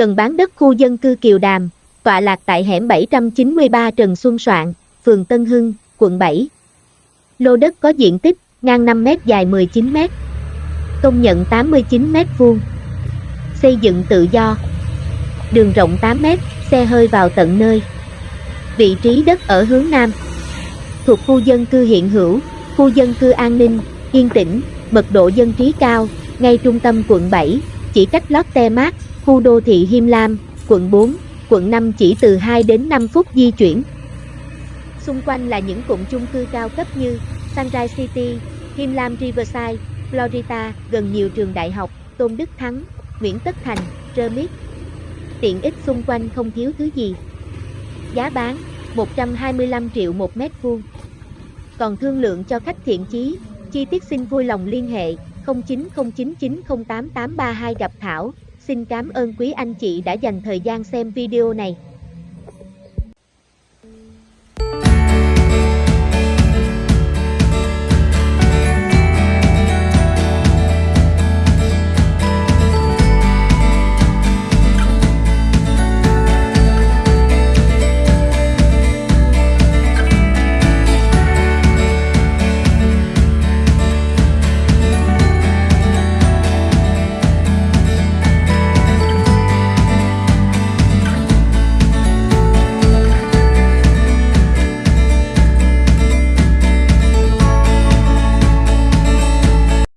Cần bán đất khu dân cư Kiều Đàm, tọa lạc tại hẻm 793 Trần Xuân Soạn, phường Tân Hưng, quận 7. Lô đất có diện tích ngang 5 m dài 19 m. Công nhận 89 m vuông. Xây dựng tự do. Đường rộng 8 m, xe hơi vào tận nơi. Vị trí đất ở hướng Nam. Thuộc khu dân cư hiện hữu, khu dân cư an ninh, yên tĩnh, mật độ dân trí cao, ngay trung tâm quận 7, chỉ cách Lotte Mart, khu đô thị Him Lam, quận 4, quận 5 chỉ từ 2 đến 5 phút di chuyển. Xung quanh là những cụm chung cư cao cấp như Sunrise City, Him Lam Riverside, Florida, gần nhiều trường đại học, Tôn Đức Thắng, Nguyễn Tất Thành, Remit. Tiện ích xung quanh không thiếu thứ gì. Giá bán 125 triệu một mét vuông. Còn thương lượng cho khách thiện chí, chi tiết xin vui lòng liên hệ 0909908832 gặp Thảo. Xin cảm ơn quý anh chị đã dành thời gian xem video này.